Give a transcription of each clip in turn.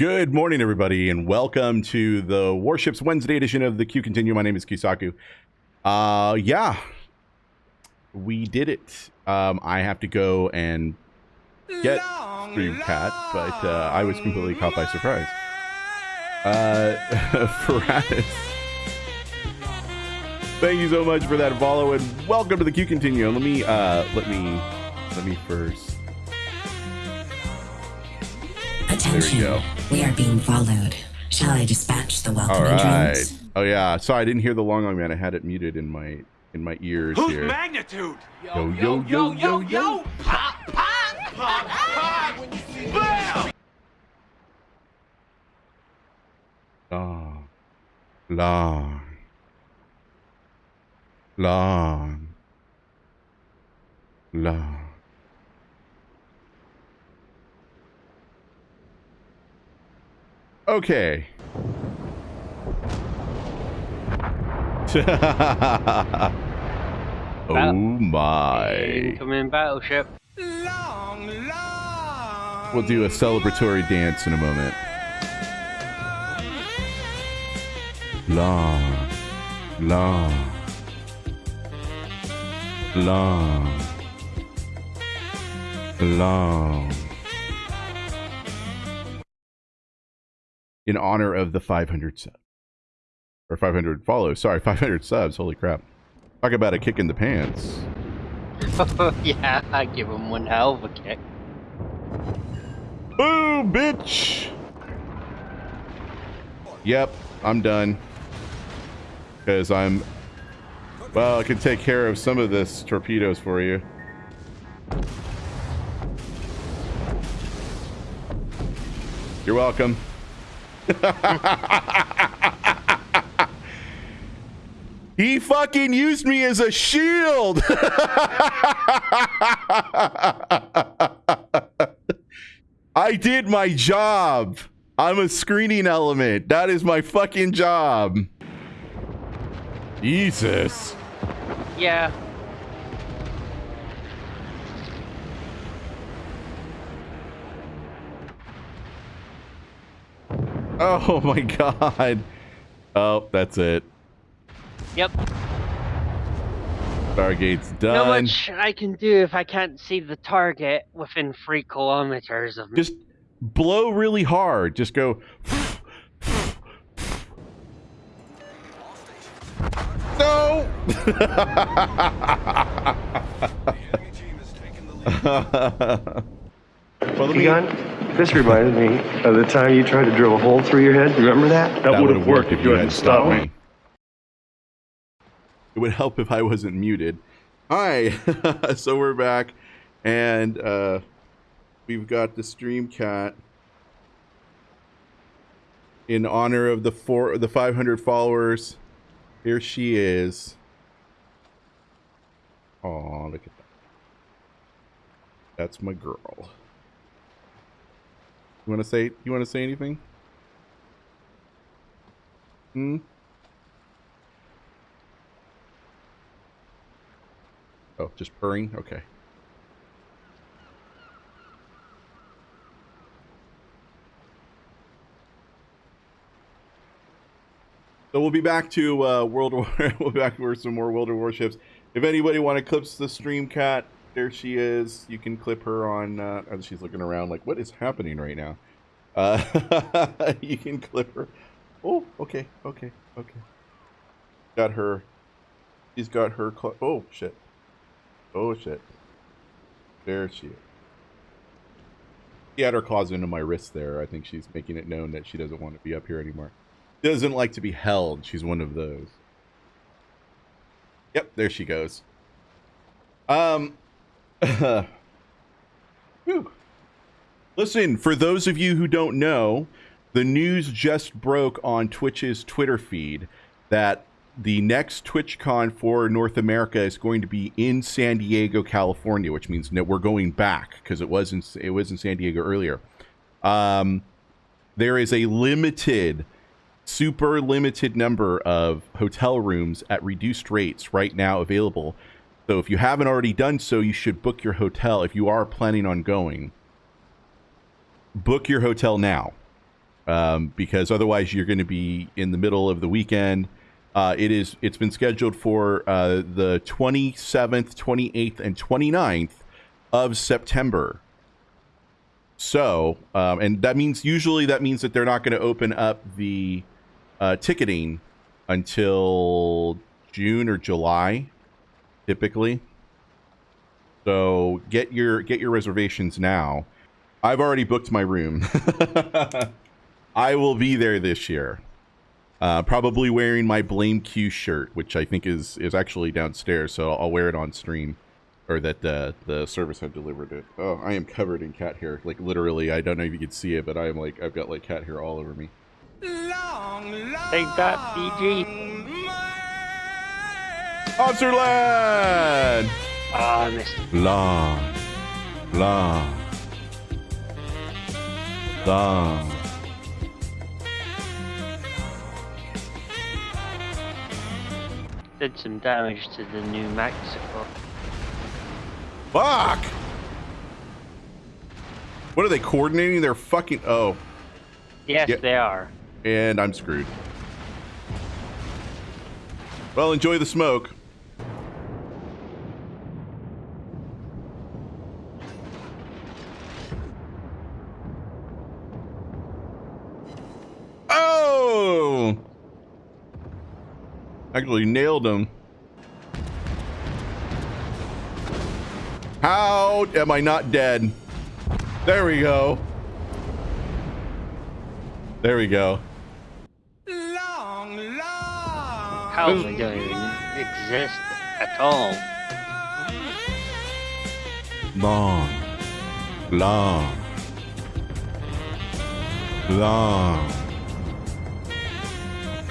Good morning, everybody, and welcome to the Warships Wednesday edition of the Q Continuum. My name is Kisaku. Uh, yeah, we did it. Um, I have to go and get Streamcat, but uh, I was completely caught by surprise. Uh, Ferratis, thank you so much for that follow, and welcome to the Q Continuum. Let me, uh, let me, let me first. Attention. There we go. We are being followed. Shall I dispatch the All welcoming right. drones? Oh yeah. Sorry, I didn't hear the long long man. I had it muted in my in my ears Whose here. magnitude? Yo, yo, yo, yo, yo. Pop, pop, pop, pop. Bam! Long, long, long, long. Okay. oh my. Incoming battleship. Long, long. We'll do a celebratory dance in a moment. Long, long, long, long. In honor of the 500 subs. Or 500 follows. Sorry, 500 subs. Holy crap. Talk about a kick in the pants. yeah, I give him one hell of a kick. Boom, bitch! Yep, I'm done. Because I'm... Well, I can take care of some of this torpedoes for you. You're welcome. He fucking used me as a shield! I did my job. I'm a screening element. That is my fucking job. Jesus. Yeah. Oh my god. Oh, that's it. Yep. Stargate's Not done. much I can do if I can't see the target within three kilometers of me. Just blow really hard. Just go. No. well, let me- Egon, this reminded me of the time you tried to drill a hole through your head. Remember that? that would have worked if you hadn't stopped me. It would help if I wasn't muted. Hi, so we're back, and uh, we've got the stream cat in honor of the four, the 500 followers. Here she is. Oh, look at that. That's my girl. You want to say? You want to say anything? Hmm. Oh, just purring? Okay. So we'll be back to uh, World War. we'll be back for some more World War warships. If anybody want to clips the stream cat, there she is. You can clip her on. Uh, she's looking around, like, what is happening right now? Uh, you can clip her. Oh, okay, okay, okay. Got her. She's got her. Oh shit. Oh shit. There she is. She had her claws into my wrist there. I think she's making it known that she doesn't want to be up here anymore. Doesn't like to be held. She's one of those. Yep, there she goes. Um. Listen, for those of you who don't know, the news just broke on Twitch's Twitter feed that the next TwitchCon for North America is going to be in San Diego, California, which means that we're going back because it was in it was in San Diego earlier. Um, there is a limited, super limited number of hotel rooms at reduced rates right now available. So if you haven't already done so, you should book your hotel if you are planning on going. Book your hotel now um, because otherwise you're going to be in the middle of the weekend. Uh, it is. It's been scheduled for uh, the 27th, 28th, and 29th of September. So, um, and that means usually that means that they're not going to open up the uh, ticketing until June or July, typically. So get your get your reservations now. I've already booked my room. I will be there this year. Uh, probably wearing my Blame Q shirt, which I think is is actually downstairs, so I'll wear it on stream, or that uh, the service had delivered it. Oh, I am covered in cat hair, like literally. I don't know if you can see it, but I am like I've got like cat hair all over me. Long, long Take that, BG. Monster Land! Oh, I missed. Long, long, long. Did some damage to the New Mexico. Fuck! What are they coordinating their fucking? Oh, Yes, Yeah. they are. and I'm screwed. Well, enjoy the smoke. Oh! Actually nailed him. How am I not dead? There we go. There we go. long, long. How don't even exist at all. Long, long, long,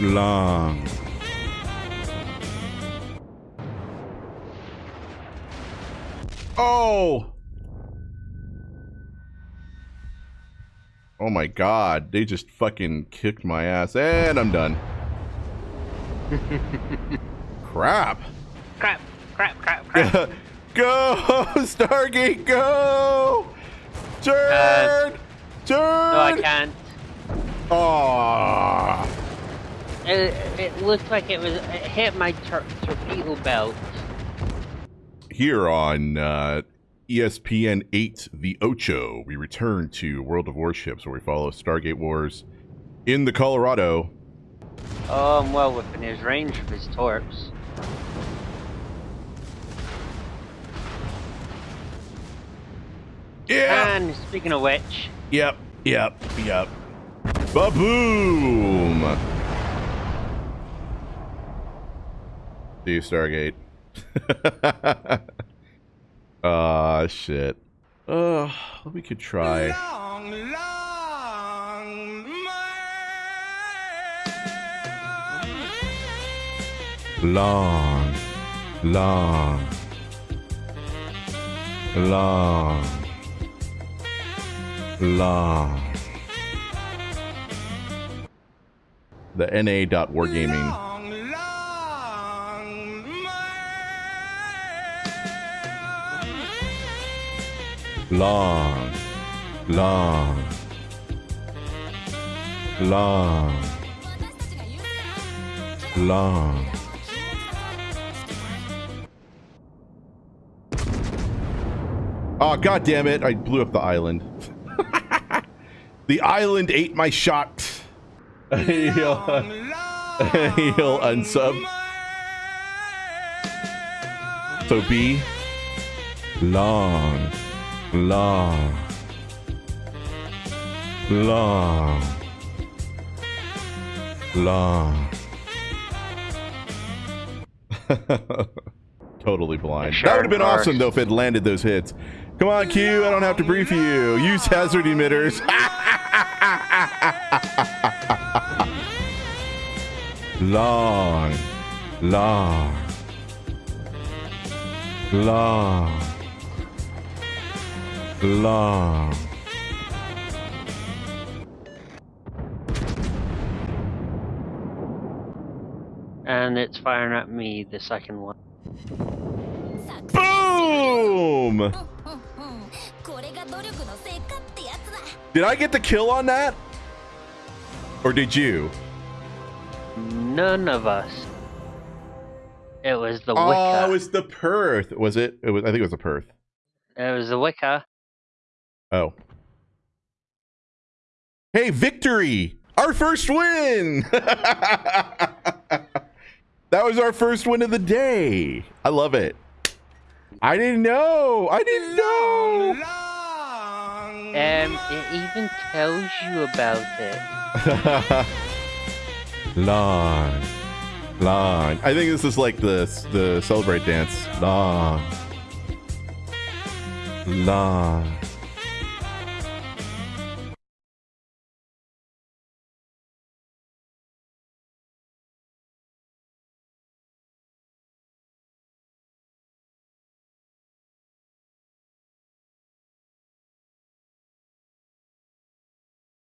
long. Oh! Oh my god, they just fucking kicked my ass, and I'm done. Crap. Crap, crap, crap, crap. go, Stargate, go! Turn! Turn! no, I can't. Aww. It, it looked like it was. It hit my tor- torpedo belt. Here on uh, ESPN 8, The Ocho, we return to World of Warships where we follow Stargate Wars in the Colorado. Oh, I'm well within his range of his torps. Yeah! And speaking of which, Yep, yep, yep. Ba-boom! See you, Stargate. Ah, shit. Uh, we could try. Long, long. Long, long, long, long. The NA dot wargaming. Long, long. Long, long, long. Oh, god damn it. I blew up the island. the island ate my shot. he'll, he'll unsub. So B. Long, long, long, long. totally blind. Sure, that would have been of course. awesome though if it landed those hits. Come on, Q. I don't have to brief you. Use hazard emitters. long, long, long, long. And it's firing at me, the second one. Boom! Did I get the kill on that? Or did you? None of us. It was the oh, Wicca. Oh, it was the Perth. Was it? It was. I think it was the Perth. It was the Wicca. Oh. Hey, victory! Our first win! that was our first win of the day. I love it. I didn't know. I didn't know. Long. Um, it even tells you about it. Long. Long. I think this is like the the celebrate dance. Long. Long.